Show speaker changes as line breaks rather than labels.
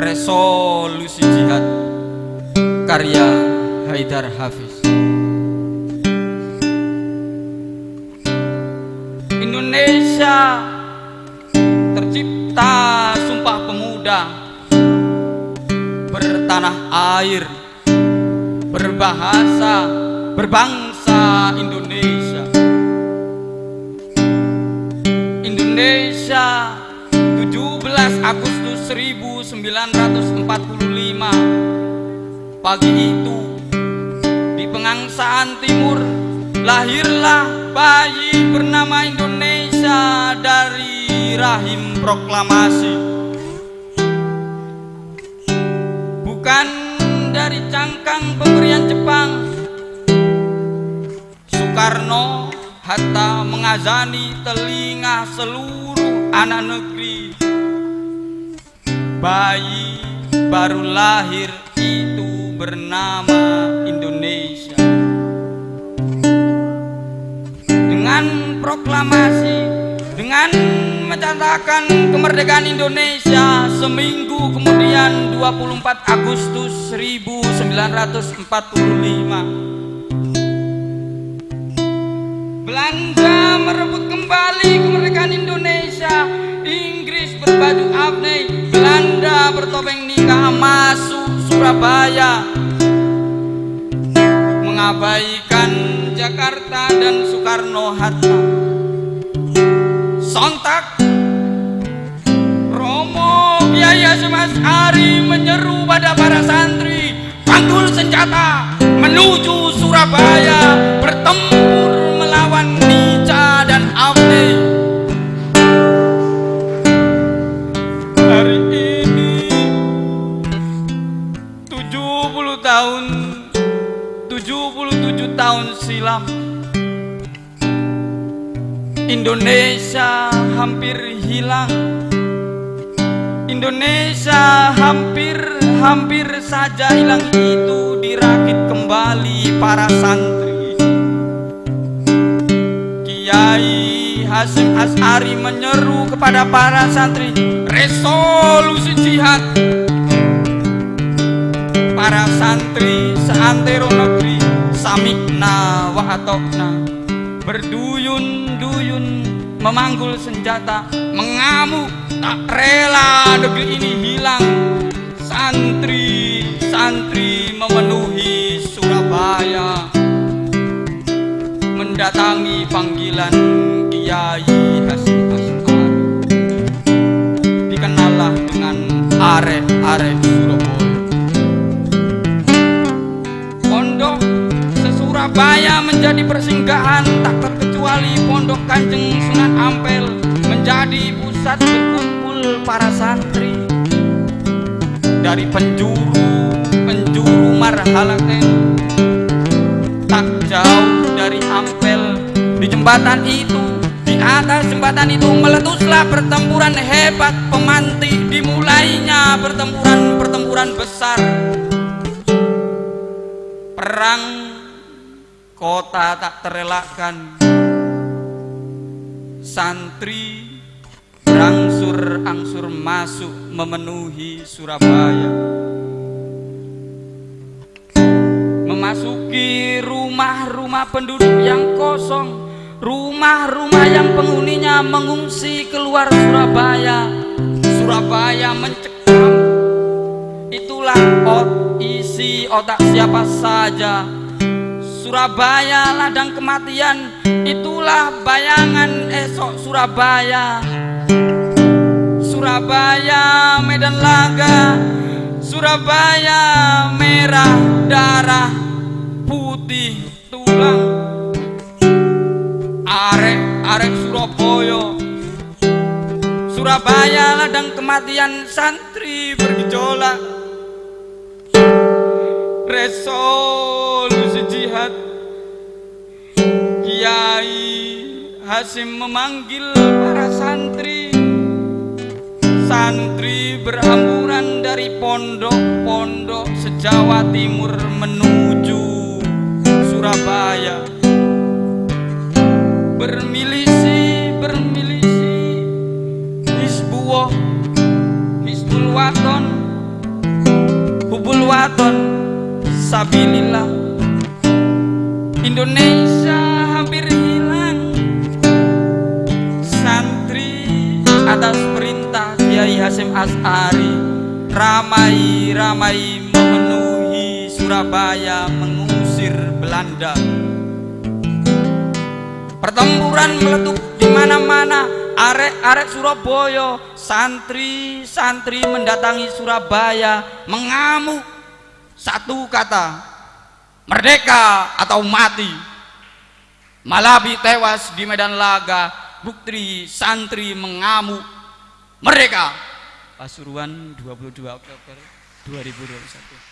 Resolusi Jihad Karya Haidar Hafiz. Indonesia tercipta sumpah pemuda Bertanah air Berbahasa Berbangsa Indonesia. Indonesia 17 Agustus 1945 Pagi itu di Pengangsaan Timur Lahirlah bayi bernama Indonesia dari rahim proklamasi. Bukan dari cangkang pemberian Jepang. Soekarno Hatta mengazani telinga seluruh anak negeri Bayi baru lahir itu bernama Indonesia. Dengan proklamasi Dengan mencatatkan kemerdekaan Indonesia Seminggu kemudian 24 Agustus 1945 Belanda merebut kembali bertopeng nikah masuk Surabaya. Mengabaikan Jakarta dan Soekarno-Hatta Sontak. Romo Kiai Hasyim Asy'ari menyeru pada para santri. Panggul senjata menuju Surabaya tahun 77 tahun silam. Indonesia hampir hilang. Indonesia hampir-hampir saja hilang. Itu dirakit kembali para santri. Kiai Hasim As'ari menyeru kepada para santri Resolusi jihad Para santri seantero negeri Samikna wa atokna Berduyun-duyun memanggul senjata Mengamuk tak rela negeri ini hilang. Santri-santri memenuhi Surabaya. Mendatangi panggilan Kiai Hasim As'ari Dikenallah dengan arek-arek se-Surabaya menjadi persinggahan tak terkecuali Pondok Kanjeng Sunan Ampel menjadi pusat berkumpul para santri. Dari penjuru penjuru Marhalaken tak jauh dari Ampel. Di jembatan itu di atas jembatan itu meletuslah pertempuran hebat pemantik. Dimulainya pertempuran-pertempuran besar. Perang kota tak terelakkan. Santri berangsur-angsur masuk memenuhi Surabaya. Memasuki rumah-rumah penduduk yang kosong rumah-rumah yang penghuninya mengungsi keluar Surabaya. Surabaya mencekam. Itulah ot isi otak siapa saja Surabaya ladang kematian. Itulah bayangan esok Surabaya. Surabaya Medan Laga. Surabaya merah darah putih tulang. Arek arek Surabaya. Surabaya ladang kematian. Santri bergejolak. Resolusi jihad Kiai Hasim memanggil para santri. Santri berhamburan dari pondok-pondok sejawa timur menuju Surabaya. Bermilisi, bermilisi. Hizbullah, Hizbul Waton. Waton. Sabilillah Indonesia hampir hilang. Santri atas perintah Kiai Hasim As'ari ramai-ramai memenuhi Surabaya mengusir Belanda. Pertempuran meletup di mana-mana arek-arek Surabaya santri-santri mendatangi Surabaya mengamuk. Satu kata merdeka atau mati. Malabi tewas di medan laga bukti santri mengamuk. Merdeka. Pasuruan 22 Oktober 2021